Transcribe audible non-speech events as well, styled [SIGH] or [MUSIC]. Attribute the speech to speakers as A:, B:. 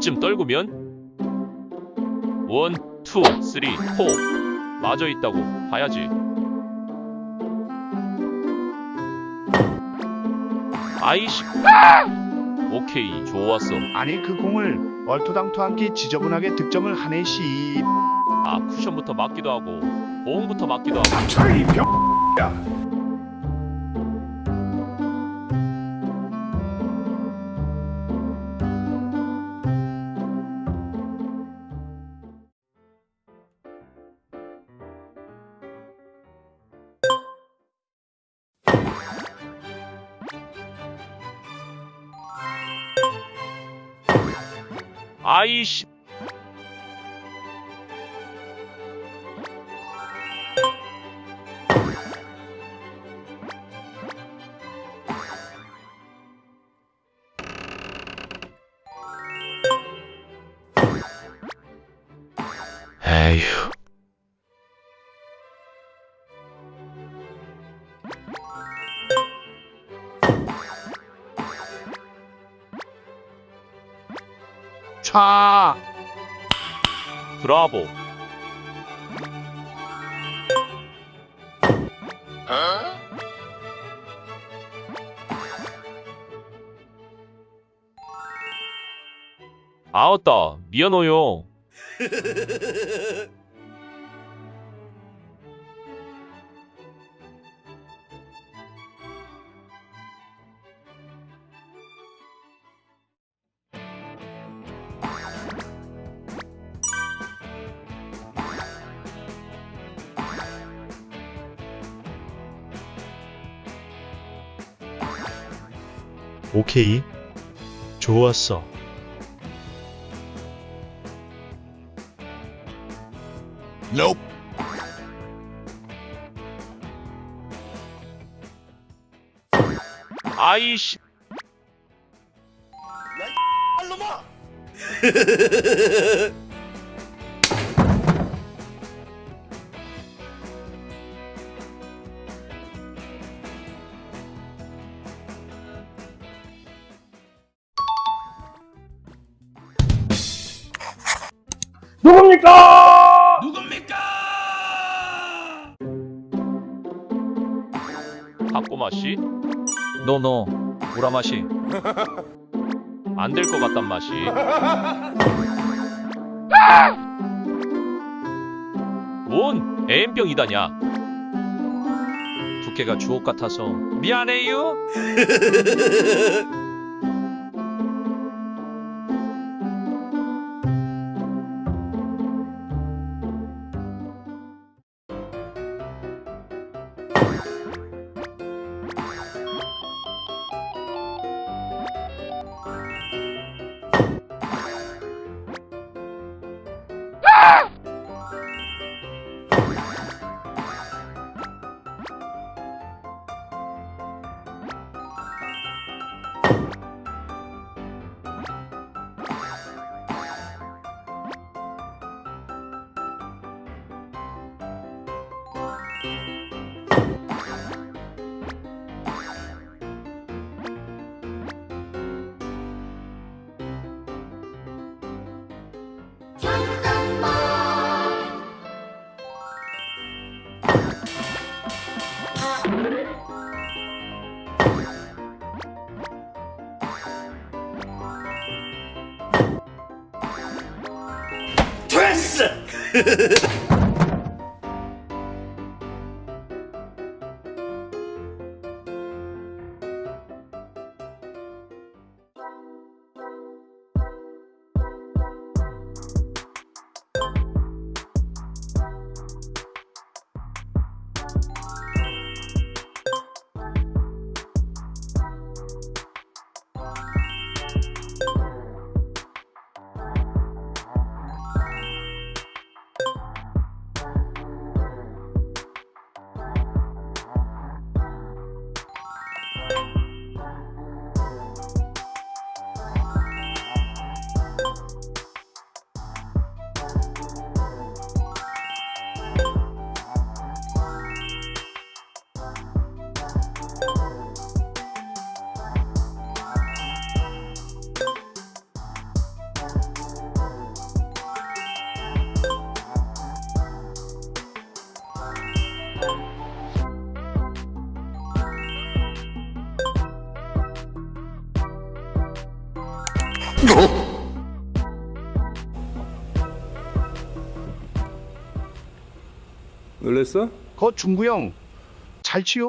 A: 이쯤 떨구면 one, two, three, four 맞아 있다고 봐야지. 아이씨. 오케이, 좋았어.
B: 아니 그 공을 얼토당토한게 지저분하게 득점을 하네 씨.
A: 아, 쿠션부터 맞기도 하고, 보홍부터 맞기도 하고. 아이씨. 에휴.
B: 차.
A: 브라보. 아었다. 미안해요. [LAUGHS]
C: 오케이. 좋았어.
A: 아이씨. [LAUGHS] 타꼬마 씨?
D: 노노 우라마시 [LAUGHS]
A: 안될 것 같단 맛이. 뭔 애인병이다냐?
D: 두께가 주옥 같아서 미안해요 [LAUGHS] 됐어! [LAUGHS]
E: 놀랬어?
B: 거 중구 형. 잘 치요.